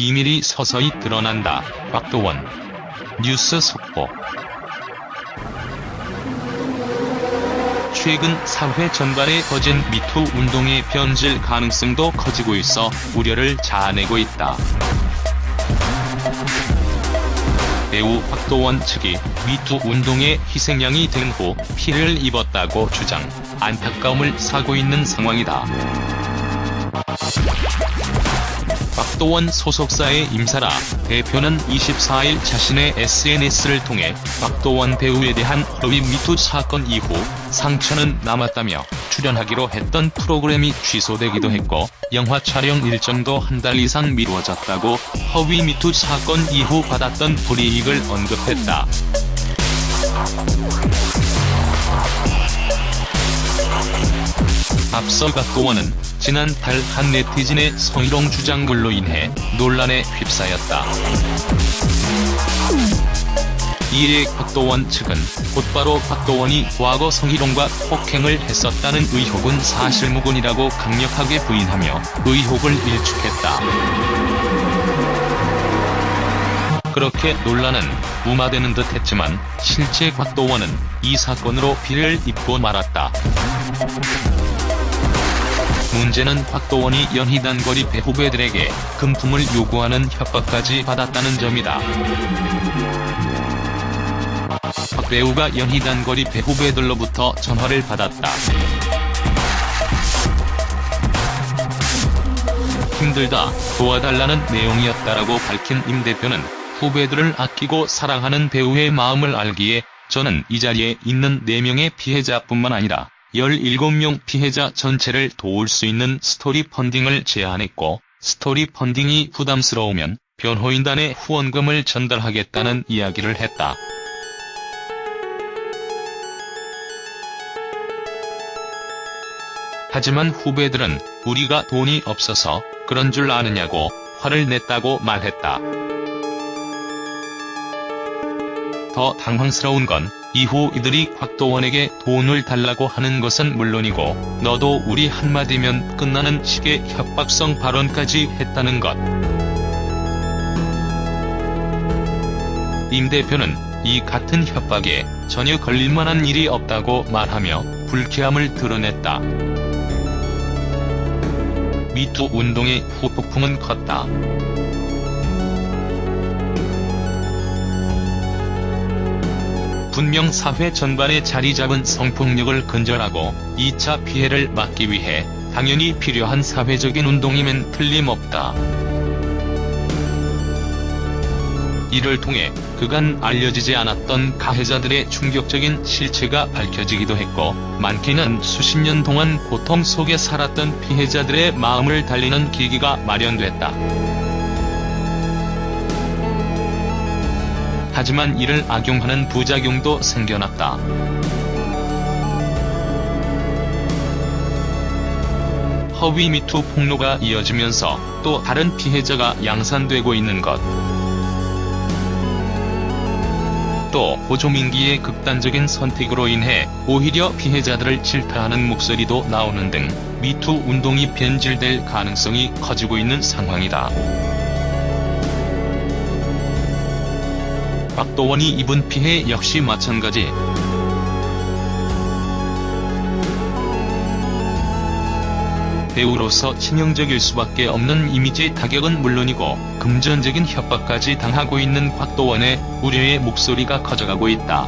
비밀이 서서히 드러난다. 곽도원 뉴스 속보 최근 사회 전반에 퍼진 미투 운동의 변질 가능성도 커지고 있어 우려를 자아내고 있다. 배우 박도원 측이 미투 운동의 희생양이 된 후 피해를 입었다고 주장, 안타까움을 사고 있는 상황이다. 박도원 소속사의 임사라 대표는 24일 자신의 SNS를 통해 박도원 배우에 대한 허위 미투 사건 이후 상처는 남았다며 출연하기로 했던 프로그램이 취소되기도 했고 영화 촬영 일정도 한 달 이상 미뤄졌다고 허위 미투 사건 이후 받았던 불이익을 언급했다. 앞서 박도원은 지난달 한 네티즌의 성희롱 주장글로 인해 논란에 휩싸였다. 이에 박도원 측은 곧바로 박도원이 과거 성희롱과 폭행을 했었다는 의혹은 사실무근이라고 강력하게 부인하며 의혹을 일축했다. 그렇게 논란은 무마되는 듯 했지만 실제 곽도원은 이 사건으로 피해를 입고 말았다. 문제는 곽도원이 연희단거리 배후배들에게 금품을 요구하는 협박까지 받았다는 점이다. 박 배우가 연희단거리 배후배들로부터 전화를 받았다. 힘들다, 도와달라는 내용이었다라고 밝힌 임 대표는 후배들을 아끼고 사랑하는 배우의 마음을 알기에 저는 이 자리에 있는 4명의 피해자뿐만 아니라 17명 피해자 전체를 도울 수 있는 스토리 펀딩을 제안했고 스토리 펀딩이 부담스러우면 변호인단에 후원금을 전달하겠다는 이야기를 했다. 하지만 후배들은 우리가 돈이 없어서 그런 줄 아느냐고 화를 냈다고 말했다. 더 당황스러운 건 이후 이들이 곽도원에게 돈을 달라고 하는 것은 물론이고 너도 우리 한마디면 끝나는 식의 협박성 발언까지 했다는 것. 임 대표는 이 같은 협박에 전혀 걸릴만한 일이 없다고 말하며 불쾌함을 드러냈다. 미투 운동의 후폭풍은 컸다. 분명 사회 전반에 자리 잡은 성폭력을 근절하고 2차 피해를 막기 위해 당연히 필요한 사회적인 운동이면 틀림없다. 이를 통해 그간 알려지지 않았던 가해자들의 충격적인 실체가 밝혀지기도 했고 많게는 수십 년 동안 고통 속에 살았던 피해자들의 마음을 달리는 계기가 마련됐다. 하지만 이를 악용하는 부작용도 생겨났다. 허위 미투 폭로가 이어지면서 또 다른 피해자가 양산되고 있는 것. 또 호조민기의 극단적인 선택으로 인해 오히려 피해자들을 질타하는 목소리도 나오는 등 미투 운동이 변질될 가능성이 커지고 있는 상황이다. 박도원이 입은 피해 역시 마찬가지. 배우로서 치명적일 수밖에 없는 이미지 타격은 물론이고 금전적인 협박까지 당하고 있는 곽도원의 우려의 목소리가 커져가고 있다.